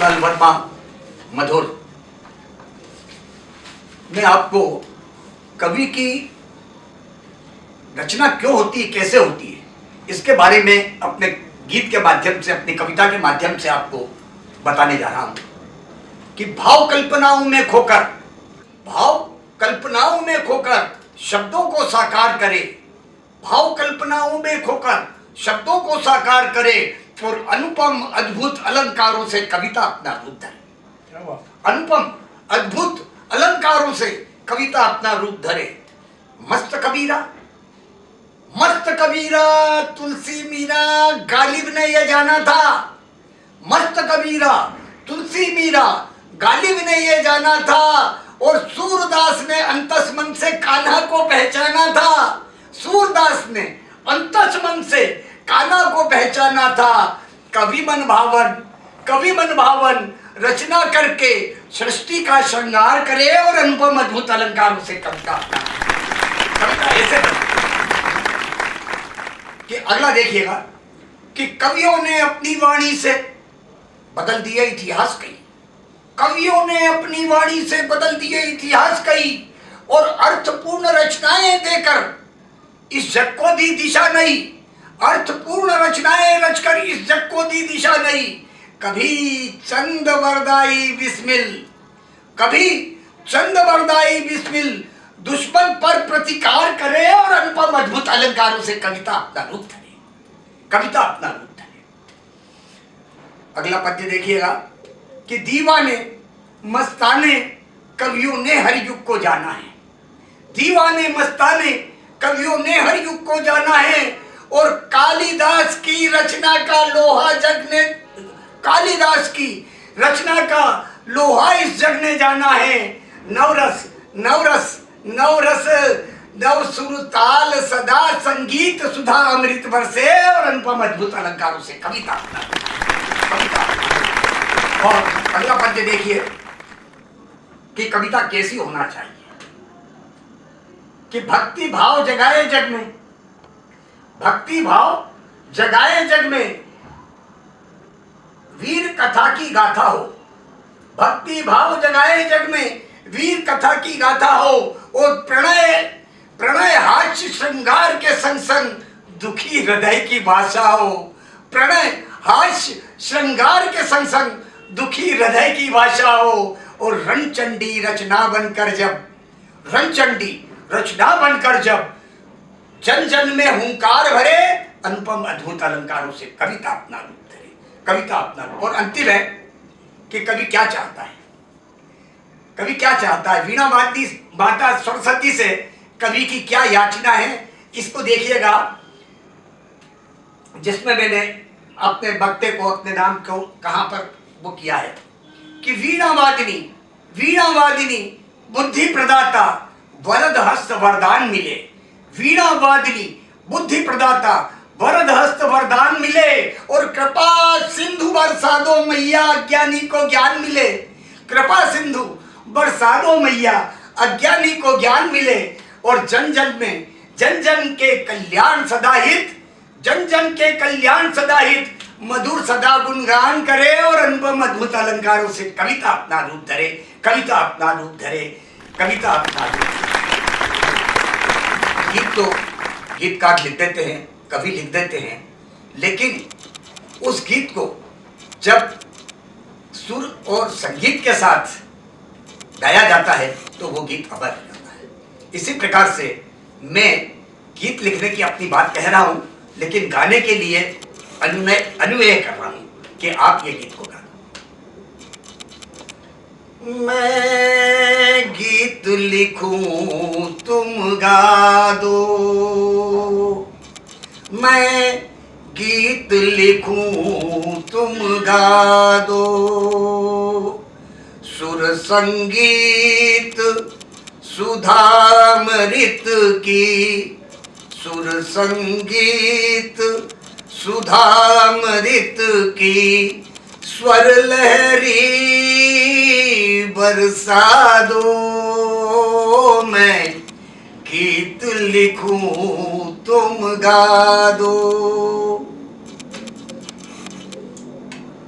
मंगल वर्मा मधुर। मैं आपको कवि की रचना क्यों होती है, कैसे होती है, इसके बारे में अपने गीत के माध्यम से, अपनी कविता के माध्यम से आपको बताने जा रहा हूँ कि भाव कल्पनाओं में खोकर, भाव कल्पनाओं में खोकर शब्दों को साकार करे, भाव कल्पनाओं में खोकर शब्दों को साकार करे और अनुपम अद्भुत अलंकारों से कविता अपना रूप धरे। अनुपम अद्भुत अलंकारों से कविता अपना रूप धरे। मस्त कबीरा मस्त कबीरा तुलसी मीरा गालिब ने यह जाना था। मस्त कबीरा तुलसी मीरा गालिब ने यह जाना था। और सूरदास ने अंतस मन से कान्हा को पहचाना था। सूरदास ने अंतस मन से कान्हा को पहचाना था। कवि मन भावन, कवि मन भावन, रचना करके सृष्टि का श्रृंगार करे और अनुपम अद्भुत अलंकार से कविता कविता ऐसे कि अगला देखिएगा कि कवियों ने अपनी वाणी से बदल दिया इतिहास कई। कवियों ने अपनी वाणी से बदल दिए इतिहास कई और अर्थपूर्ण रचनाएँ देकर इस जग को दी दिशा नहीं। अर्थपूर्ण रचनाएँ रचकर इस जग को दी दिशा नहीं कभी चंद वरदाई बिस्मिल, कभी चंद वरदाई बिस्मिल, दुश्मन पर प्रतिकार करे और अनुपम अद्भुत अलंकारों से कविता अपना रूप धरे। कविता अपना रूप धरे। अगला पद्य देखिएगा कि दीवाने मस्ताने कवियों ने हर युग को जाना है। दीवाने मस्ताने कवियों ने हर युग को जाना है। और कालिदास की रचना का लोहा जग ने कालिदास की रचना का लोहा इस जग ने जाना है। नवरस नवरस नवरस नव सुर ताल सदा संगीत सुधा अमृत भर से और अनुपम अद्भुत अलंकारों से कविता कविता और अगला पद्य देखिए कि कविता कैसी होना चाहिए। कि भक्ति भाव जगाए जग में भक्ति भाव जगाए जग में। वीर कथा की गाथा हो। भक्ति भाव जगाए जग में वीर कथा की गाथा हो। और प्रणय प्रणय हास्य श्रृंगार के संग संग दुखी हृदय की भाषा हो। प्रणय हास्य श्रृंगार के संग संग दुखी हृदय की भाषा हो। और रणचंडी रचना बनकर जब, रणचंडी रचना बनकर जब जन जन में हुंकार भरे, अनुपम अद्भुत अलंकारों से कविता अपना रूप धरे। कविता अपना रूप। और अंतिम है कि कवि क्या चाहता है? कवि क्या चाहता है? वीणा माती, माता सरस्वती से कवि की क्या याचना है? इसको देखिएगा। जिसमें मैंने अपने बक्ते को अपने नाम को कहाँ पर वो किया है? कि वीणा वादिनी वीणा वादिनी बुद्धि प्रदाता, वरद हस्त वरदान मिले। वीणा वादिनी बुद्धि प्रदाता वरद हस्त वरदान मिले और कृपा सिंधु बरसा दो मैया अज्ञानी को ज्ञान मिले। कृपा सिंधु बरसा दो मैया अज्ञानी को ज्ञान मिले और जन जन में, जन जन के कल्याण सदाहित जन जन के कल्याण सदाहित मधुर सदा गुणगान करे और अनुपम अद्भुत अलंकारों से कविता अपना रूप धरे, कविता अपना रूप धरे, कविता अपना रूप गीत तो गीतकार लिख देते हैं, कवि लिख देते हैं, लेकिन उस गीत को जब सुर और संगीत के साथ गाया जाता है तो वो गीत अमर हो जाता है। इसी प्रकार से मैं गीत लिखने की अपनी बात कह रहा हूँ, लेकिन गाने के लिए अनुनय अनुय कर रहा हूँ कि आप ये गीत को गा मैं गीत लिखूं, तुम गा दो मैं गीत लिखूं, तुम गा दो सुर संगीत, सुधामृत की। सुर संगीत, सुधामृत की। स्वर लहरी बरसा दो मैं गीत लिखूं तुम गा दो।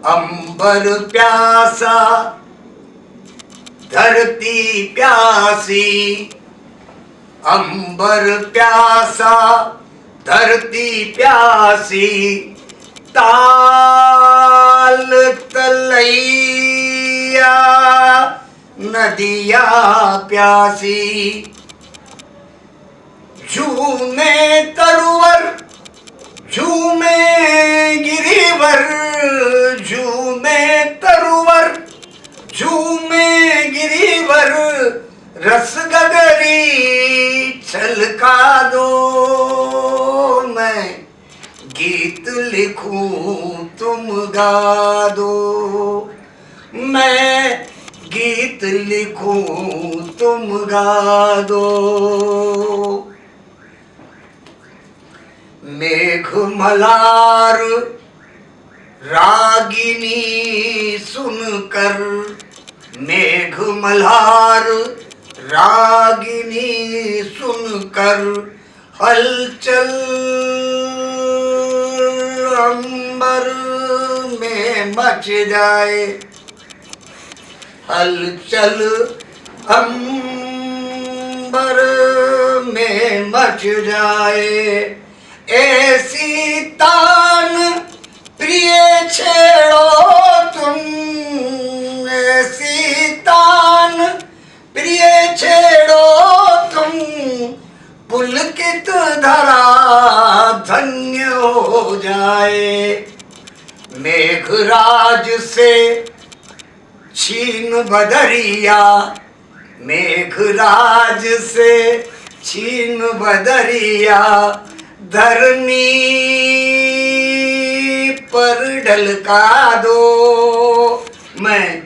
अंबर प्यासा, धरती प्यासी, अंबर प्यासा, धरती प्यासी, ताल तलैया नदिया प्यासी। झूमे तरुवर, झूमे गिरिवर, झूमे तरुवर, झूमे गिरिवर, रस गगरी छलका दो। मैं गीत लिखूं तुम गा दो। मैं गीत लिखूं, तुम गा दो। मेघ मलार रागिनी सुनकर मेघ मल्हार रागिनी सुनकर हलचल अंबर में मच जाए। हलचल अंबर में मच जाए। ऐसी तान प्रिय छेड़ो तुम। ऐसी तान प्रिय छेड़ो तुम। पुलकित धरा धन्य हो जाए। मेघराज से छीन बदरिया, मेघराज से छीन बदरिया, धरनी पर ढलका दो। मैं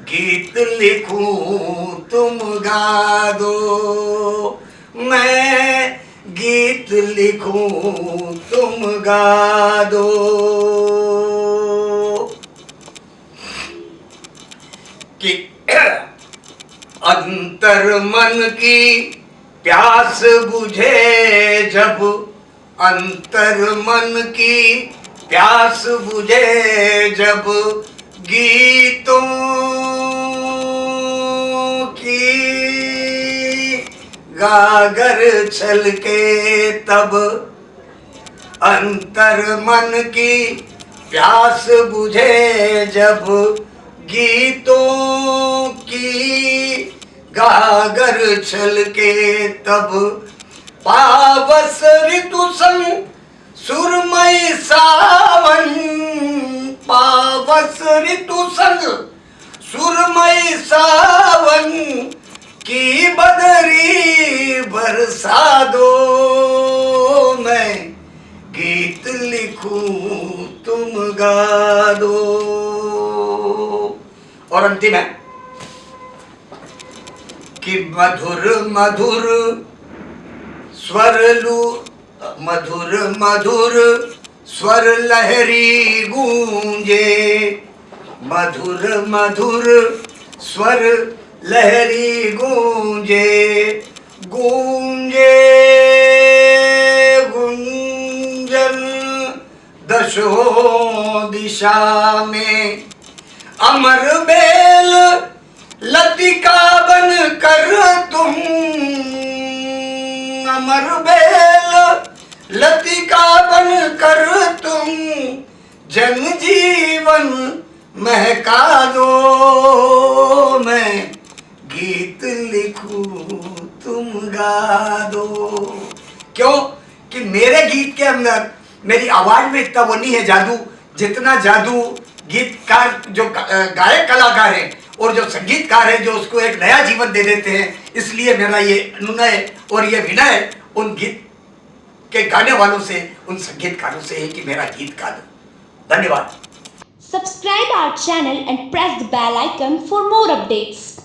गीत लिखूं, तुम गा दो। मैं गीत लिखूं, तुम गा दो कि अंतर मन की प्यास बुझे जब अंतर मन की प्यास बुझे जब गीतों की गागर छलके तब अंतर मन की प्यास बुझे जब गीतों की गागर छलके तब पावस ऋतु संग सुरमय सावन। पावस ऋतु संग सुरमई सावन की बदरी बरसा दो मैं गीत लिखूं तुम गा दो। और अंतिम है। कि मधुर मधुर स्वर लू मधुर मधुर स्वर लहरी गूंजे। मधुर मधुर स्वर लहरी गूंजे। गूंजे, गुंजन दशो दिशा में अमर बेल, लतिका बन कर तुम। अमर बेल, लतिका बन कर तुम। जन जीवन महका दो। मैं गीत लिखूं, तुम गा दो। क्यों? कि मेरे गीत के अंदर मेरी आवाज़ में इतना वो नहीं है जादू, जितना जादू गीतकार जो गायक कलाकार है और जो संगीतकार है जो उसको एक नया जीवन दे देते हैं, इसलिए मेरा ये अनुनय और ये विनय उन गीत के गाने वालों से, उन संगीतकारों से है कि मेरा गीत गा दो धन्यवाद subscribe our channel and press the bell icon for more updates.